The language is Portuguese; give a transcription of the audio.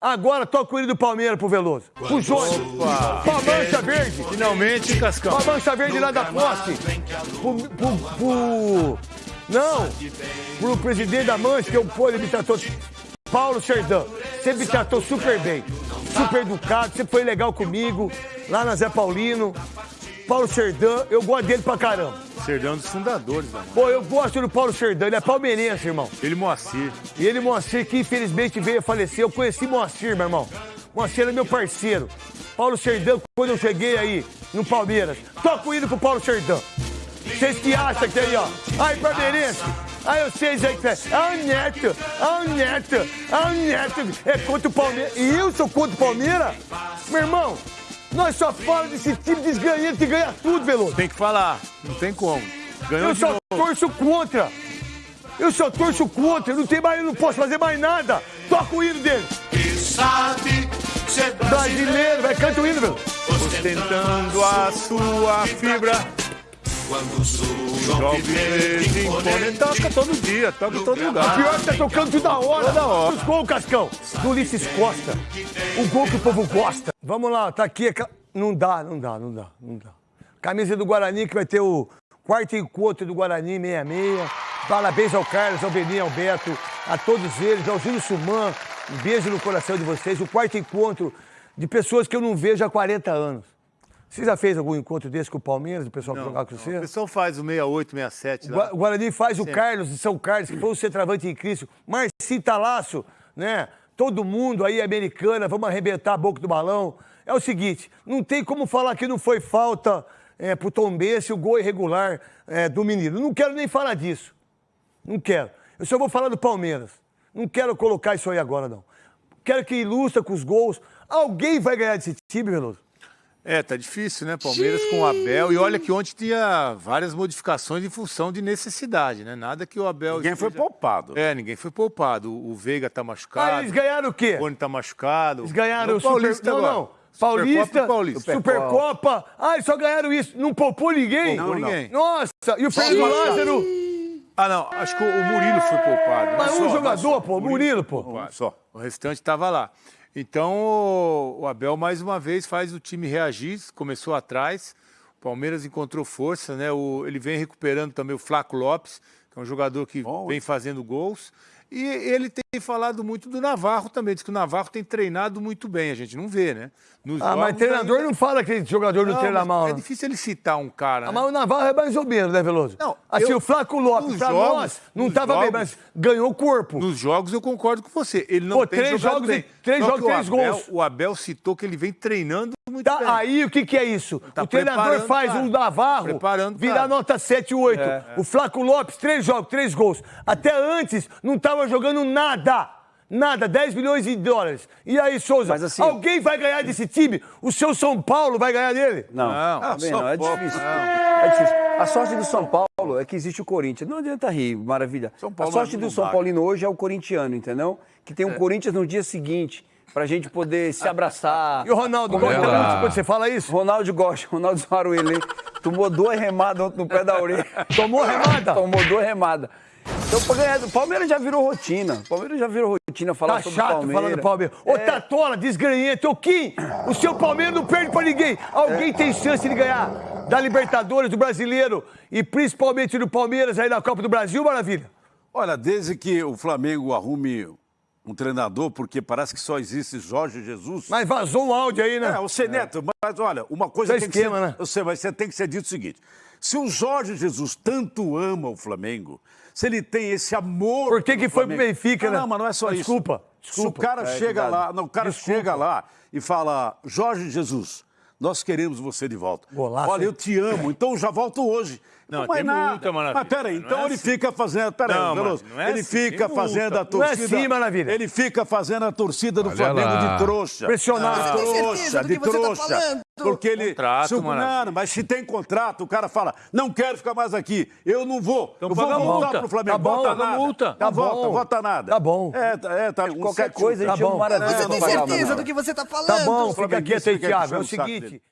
Agora toca o hino do Palmeiras pro Veloso. Pro Jônio. Pra Mancha Verde. Finalmente, hein, Cascão? Pra Mancha Verde lá da posse. Pro, pro, pro- Não. Pro presidente da Mancha, que eu pô, ele me tratou. Paulo Serdão. Sempre me tratou super bem. Super educado, sempre foi legal comigo. Lá na Zé Paulino. Paulo Serdão, eu gosto dele pra caramba. Serdão é um dos fundadores, mano. Pô, eu gosto do Paulo Serdão, ele é palmeirense, irmão. Ele e Moacir. E ele, Moacir, que infelizmente veio a falecer. Eu conheci Moacir, meu irmão. Moacir era meu parceiro. Paulo Serdão, quando eu cheguei aí no Palmeiras, toca o hino pro Paulo Serdão. Vocês que acham que aí, ó. Aí, palmeirense. Aí vocês aí que Ah, o Neto, ah, o Neto, ah, o Neto. É contra o Palmeiras. E eu sou contra o Palmeiras? Meu irmão, nós só falamos desse time desganhando que ganha tudo, Veloso. Tem que falar. Não tem como. Ganhou Eu só novo. torço contra. Eu só torço contra. Eu não, tenho mais, eu não posso fazer mais nada. Toca o hino dele. sabe ser Brasileiro, vai, canta o hino, meu. Ostentando a sua fibra. Quando surge Jovem verde imponente. Toca todo dia, toca todo lugar. Pior que tá tocando toda hora. Toda hora. Os gols, Cascão. Do Ulisses Costa. O gol que o povo gosta. Vamos lá, tá aqui. Não dá, não dá, não dá, não dá. Camisa do Guarani, que vai ter o quarto encontro do Guarani 66. Parabéns ao Carlos, ao Beninho, ao Beto, a todos eles, ao Júlio Suman. Um beijo no coração de vocês. O quarto encontro de pessoas que eu não vejo há 40 anos. Você já fez algum encontro desse com o Palmeiras, o pessoal que jogava com O você? pessoal faz o 68, 67 O lá. O Guarani faz o Carlos de São Carlos, que foi o centroavante em Cristo. Marcinho Talaço, né? Todo mundo aí, americana, vamos arrebentar a boca do balão. É o seguinte, não tem como falar que não foi falta é, pro Tom Bense, o gol irregular é, do menino. Não quero nem falar disso. Não quero. Eu só vou falar do Palmeiras. Não quero colocar isso aí agora, não. Quero que ilustra com os gols. Alguém vai ganhar desse time, Veloso? É, tá difícil, né? Palmeiras com o Abel. E olha que ontem tinha várias modificações em função de necessidade, né? Nada que o Abel. Ninguém foi esteja- poupado. É, ninguém foi poupado. O o Veiga tá machucado. Ah, eles ganharam o quê? O Rony tá machucado. Eles ganharam Não, o Super... Paulista Não, agora. não. Supercopa Paulista, e Paulista. Supercopa. Ah, eles só ganharam isso. Não poupou ninguém? Poupou ninguém. Nossa, e o Fernando Lázaro? Ah, não. Acho que o Murilo foi poupado. Mas um Só, jogador, pô, Murilo, pô. poupado. Só. O restante estava lá. Então, o- Abel, mais uma vez, faz o time reagir. Começou atrás. O Palmeiras encontrou força, né? O- ele vem recuperando também o Flaco Lopes, que é um jogador que Bom. vem fazendo gols. E ele tem falado muito do Navarro também. Diz que o Navarro tem treinado muito bem. A gente não vê, né? Nos Ah, mas jogos treinador ainda- não fala que jogador não, Não, treina mal. É né? difícil ele citar um cara. Ah, né? mas o Navarro é mais ou menos, né, Veloso? Não, Assim, eu- o Flaco Lopes, pra jogos- nós, não tava bem, jogos- mas ganhou corpo. Nos jogos eu concordo com você. Ele não Pô, tem três jogos bem. e- três Só jogos, três Abel- gols. O Abel citou que ele vem treinando muito Tá, bem. aí o que, que é isso? Tá o treinador faz cara. um Navarro Preparando, virar nota 7, 8. O Flaco Lopes, três jogos, três gols. Até antes não tava jogando nada. Nada, 10 milhões de dólares. E aí, Souza, Mas assim- alguém vai ganhar desse time? O seu São Paulo vai ganhar dele? Não, Não, também só não, é difícil. É difícil. A sorte do São Paulo é que existe o Corinthians. Não adianta rir, maravilha. São Paulo a sorte não do São. Paulino hoje é o corintiano, entendeu? Que tem um Corinthians no dia seguinte, pra gente poder se abraçar. E o Ronaldo gosta muito quando você fala isso? Ronaldo gosta, Ronaldo Zaruele tomou duas remadas ontem no pé da orelha. Tomou remada? Tomou duas remadas. Então, pra ganhar- o Palmeiras já virou rotina. O Palmeiras já virou rotina falar Tá sobre chato o Palmeiras. falando do Palmeiras. Ô, Tatola, desgranhento. Ô, Kim, o seu Palmeiras não perde pra ninguém. Alguém tem chance de ganhar da Libertadores, do Brasileiro e principalmente do Palmeiras aí na Copa do Brasil, maravilha? Olha, desde que o Flamengo arrume um treinador, porque parece que só existe Jorge Jesus. Mas vazou um áudio aí, né? É, o Neto, mas olha, uma coisa é tem que esquema, ser, né? Eu sei, mas você tem que ser dito o seguinte: se o Jorge Jesus tanto ama o Flamengo, se ele tem esse amor. Por que que foi pro Benfica, não, né? Não, mas não é só isso. Desculpa, desculpa. Se o cara É, chega cuidado. lá, não, o cara Desculpa. chega lá e fala: Jorge Jesus, nós queremos você de volta. Golaço, Olha, eu te amo, então eu já volto hoje. Não, Não, é tem nada. muita maravilha. Mas peraí, Não então é ele assim. fica fazendo. Peraí, Não, Veloso. não é ele assim, fica tem fazendo multa. a Não é torcida. assim, maravilha. Ele fica fazendo a torcida do Olha Flamengo lá. de trouxa. Pressionado. Tem trouxa, de tá trouxa. falando? Porque ele. Contrato, se o- maravilha. não, mas se tem contrato, o cara fala: não quero ficar mais aqui, eu não vou. Então eu vou voltar multa. pro Flamengo. Tá bom, Volta paga nada. multa. Não Tá volta, bom. volta nada. Tá bom. É, tá, é, tá. um Qualquer coisa a Tá bom. maravilha. Você tem certeza do que você tá falando? Tá bom, fica quieto aí, Thiago. É o seguinte.